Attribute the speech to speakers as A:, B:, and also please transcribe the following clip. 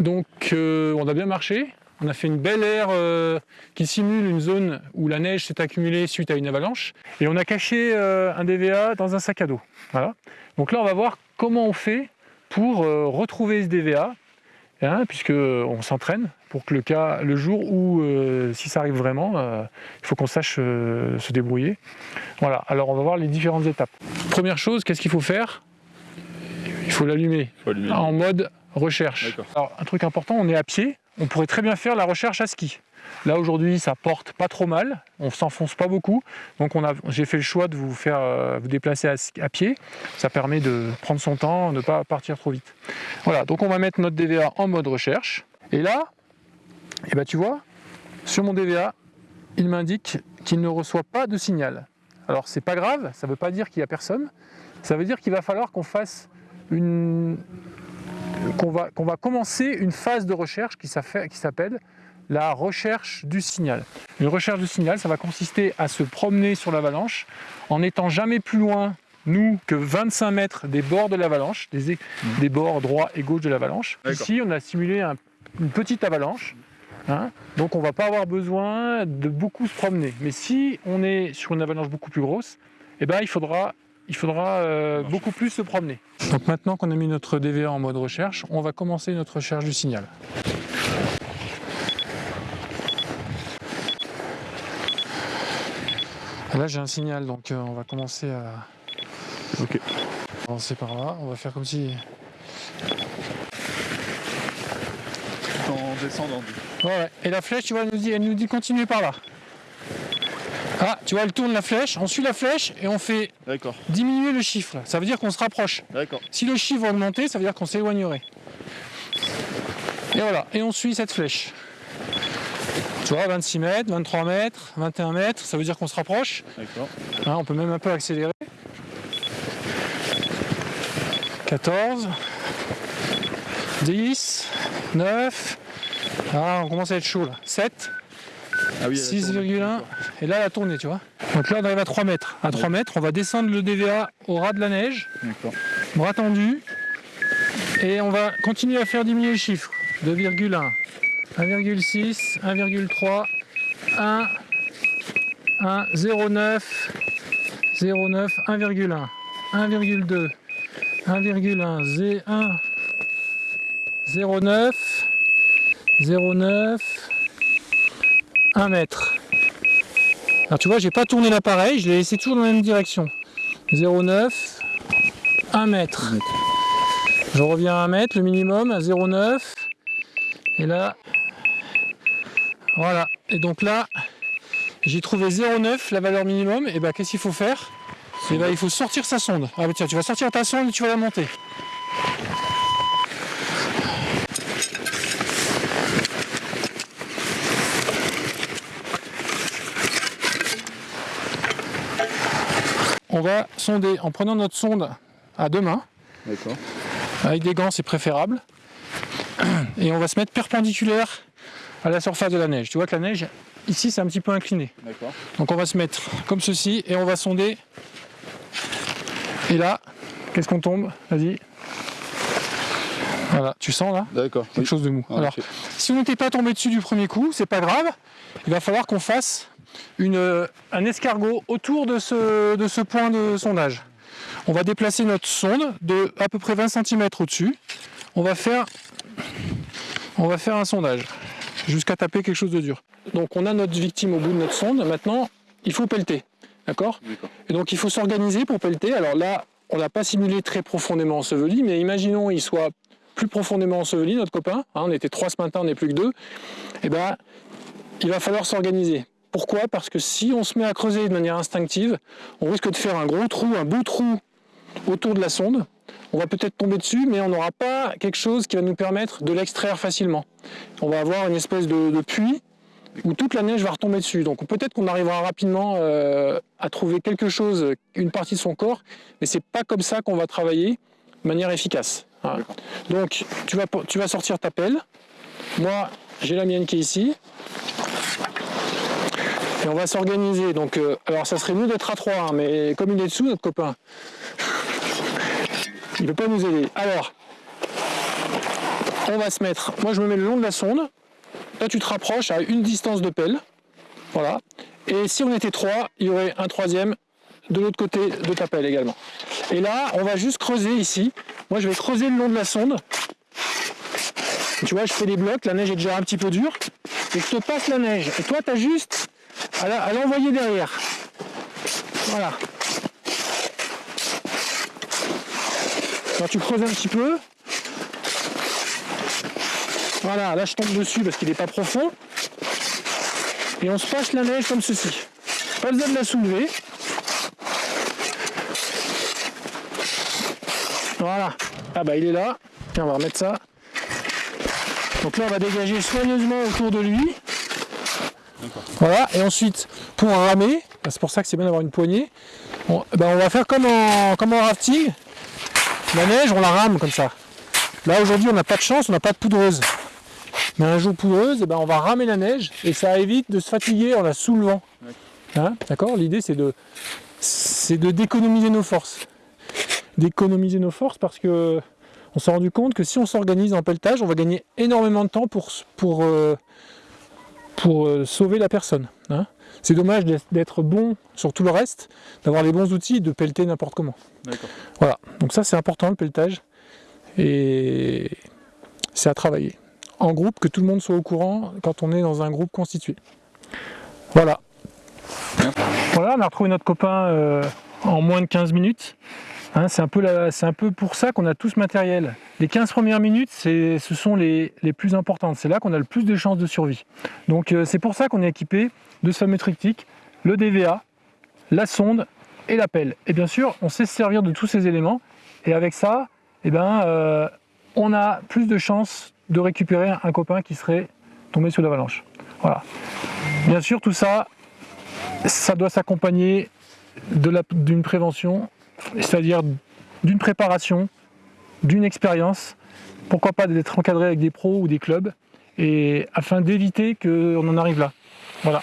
A: Donc euh, on a bien marché, on a fait une belle aire euh, qui simule une zone où la neige s'est accumulée suite à une avalanche. Et on a caché euh, un DVA dans un sac à dos. Voilà. Donc là, on va voir comment on fait pour euh, retrouver ce DVA, hein, puisqu'on s'entraîne pour que le, cas, le jour où, si ça arrive vraiment, il faut qu'on sache se débrouiller. Voilà, alors on va voir les différentes étapes. Première chose, qu'est-ce qu'il faut faire? Il faut l'allumer en mode recherche. Alors, un truc important, on est à pied, on pourrait très bien faire la recherche à ski. Là aujourd'hui, ça porte pas trop mal, on s'enfonce pas beaucoup, donc on a, j'ai fait le choix de vous faire euh, vous déplacer à, ski- à pied. Ça permet de prendre son temps, de ne pas partir trop vite. Voilà, donc on va mettre notre DVA en mode recherche. Et là, eh ben, tu vois, sur mon DVA, il m'indique qu'il ne reçoit pas de signal. Alors c'est pas grave, ça veut pas dire qu'il y a personne. Ça veut dire qu'il va falloir qu'on fasse une, qu'on va, va commencer une phase de recherche qui s'appelle la recherche du signal. Une recherche du signal, ça va consister à se promener sur l'avalanche en n'étant jamais plus loin, nous, que 25 mètres des bords de l'avalanche, des, des bords droit et gauche de l'avalanche. Ici, on a simulé un- une petite avalanche, hein, donc on va pas avoir besoin de beaucoup se promener. Mais si on est sur une avalanche beaucoup plus grosse, eh ben, il faudra, il faudra euh, beaucoup plus se promener. Donc maintenant qu'on a mis notre DVA en mode recherche, on va commencer notre recherche du signal. Là j'ai un signal, donc euh, on va commencer à
B: Ok.
A: avancer par là. On va faire comme si...
B: Tout en descendant.
A: ouais. Et la flèche, tu vois, elle nous dit, elle nous dit continuer par là. Ah, tu vois, elle tourne la flèche, on suit la flèche et on fait diminuer le chiffre. Ça veut dire qu'on se rapproche.
B: D'accord.
A: Si le chiffre va augmenter, ça veut dire qu'on s'éloignerait. Et voilà, et on suit cette flèche. Tu vois, 26 mètres, 23 mètres, 21 mètres, ça veut dire qu'on se rapproche.
B: D'accord.
A: Hein, on peut même un peu accélérer. 14, 10, 9, ah, on commence à être chaud là. 7,
B: Ah oui. elle a tourné.
A: 6,1 et là tu vois. Donc là on arrive à 3 mètres. À 3 mètres on va descendre le DVA au ras de la neige, bras tendu et on va continuer à faire diminuer le chiffre. 2,1, 1,6, 1,3, 1, 1, 0,9, 0,9, 1,1, 1,2, 1,1, 0,1, 0,9, 0,9, 1 mètre. Alors tu vois, j'ai pas tourné l'appareil, je l'ai laissé toujours dans la même direction. 0,9, 1 mètre. Je reviens à 1 mètre, le minimum, à 0,9. Et là, voilà. Et donc là, j'ai trouvé 0,9, la valeur minimum. Et ben qu'est-ce qu'il faut faire? Et ben il faut sortir sa sonde. Ah bah tiens, tu vas sortir ta sonde et tu vas la monter. On va sonder en prenant notre sonde à deux mains.
B: D'accord.
A: Avec des gants, c'est préférable. Et on va se mettre perpendiculaire à la surface de la neige. Tu vois que la neige, ici, c'est un petit peu incliné.
B: D'accord.
A: Donc on va se mettre comme ceci et on va sonder. Et là, qu'est-ce qu'on tombe? Vas-y. Voilà, tu sens là
B: D'accord.
A: quelque chose de mou.
B: Ah,
A: Alors, si on n'était pas tombé dessus du premier coup, c'est pas grave. Il va falloir qu'on fasse une, euh, un escargot autour de ce, de ce point de sondage. On va déplacer notre sonde de à peu près 20 cm au-dessus. On va faire on va faire un sondage jusqu'à taper quelque chose de dur. Donc on a notre victime au bout de notre sonde. Maintenant, il faut pelleter. D'accord?
B: D'accord.
A: Et donc il faut s'organiser pour pelleter. Alors là, on n'a pas simulé très profondément enseveli, mais imaginons il soit plus profondément enseveli, notre copain. Hein, on était trois ce matin, on n'est plus que deux. Eh ben, il va falloir s'organiser. Pourquoi? Parce que si on se met à creuser de manière instinctive, on risque de faire un gros trou, un beau trou autour de la sonde. On va peut-être tomber dessus, mais on n'aura pas quelque chose qui va nous permettre de l'extraire facilement. On va avoir une espèce de, de puits où toute la neige va retomber dessus. Donc peut-être qu'on arrivera rapidement euh, à trouver quelque chose, une partie de son corps, mais c'est pas comme ça qu'on va travailler de manière efficace. Voilà. Donc tu vas, tu vas sortir ta pelle. Moi, j'ai la mienne qui est ici. Et on va s'organiser. Donc, euh, alors ça serait mieux d'être à trois, hein, mais comme il est dessous, notre copain, il ne peut pas nous aider. Alors, on va se mettre, moi je me mets le long de la sonde, là tu te rapproches à une distance de pelle, voilà, et si on était trois, il y aurait un troisième de l'autre côté de ta pelle également. Et là, on va juste creuser ici, moi je vais creuser le long de la sonde, tu vois, je fais des blocs, la neige est déjà un petit peu dure, et je te passe la neige, et toi tu as juste à l'envoyer derrière. Voilà. Alors tu creuses un petit peu, voilà, là je tombe dessus parce qu'il n'est pas profond. Et on se passe la neige comme ceci. Pas besoin de la soulever. Voilà. Ah bah il est là. Tiens, on va remettre ça. Donc là on va dégager soigneusement autour de lui. Voilà, et ensuite pour ramer, bah, c'est pour ça que c'est bien d'avoir une poignée, on, bah, on va faire comme en, comme en rafting, la neige on la rame comme ça. Là aujourd'hui on n'a pas de chance, on n'a pas de poudreuse. Mais un jour poudreuse, eh ben, on va ramer la neige et ça évite de se fatiguer en la soulevant. Hein, d'accord? L'idée c'est de, de d'économiser nos forces. D'économiser nos forces parce que on s'est rendu compte que si on s'organise en pelletage, on va gagner énormément de temps pour, pour, euh, pour euh, sauver la personne. Hein. c'est dommage d'être bon sur tout le reste, d'avoir les bons outils de pelleter n'importe comment. Voilà, donc ça c'est important le pelletage et c'est à travailler en groupe, que tout le monde soit au courant quand on est dans un groupe constitué. Voilà. Voilà, on a retrouvé notre copain euh, en moins de 15 minutes. Hein, c'est un, peu pour ça qu'on a tout ce matériel. Les 15 premières minutes, ce sont les, plus importantes. C'est là qu'on a le plus de chances de survie. Donc euh, c'est pour ça qu'on est équipé de ce fameux triptyque, le DVA, la sonde et la pelle. Et bien sûr, on sait se servir de tous ces éléments. Et avec ça, eh ben, euh, on a plus de chances de récupérer un copain qui serait tombé sous l'avalanche. Voilà. Bien sûr, tout ça, ça doit s'accompagner d'une prévention, c'est-à-dire d'une préparation, d'une expérience, pourquoi pas d'être encadré avec des pros ou des clubs, et afin d'éviter qu'on en arrive là. Voilà.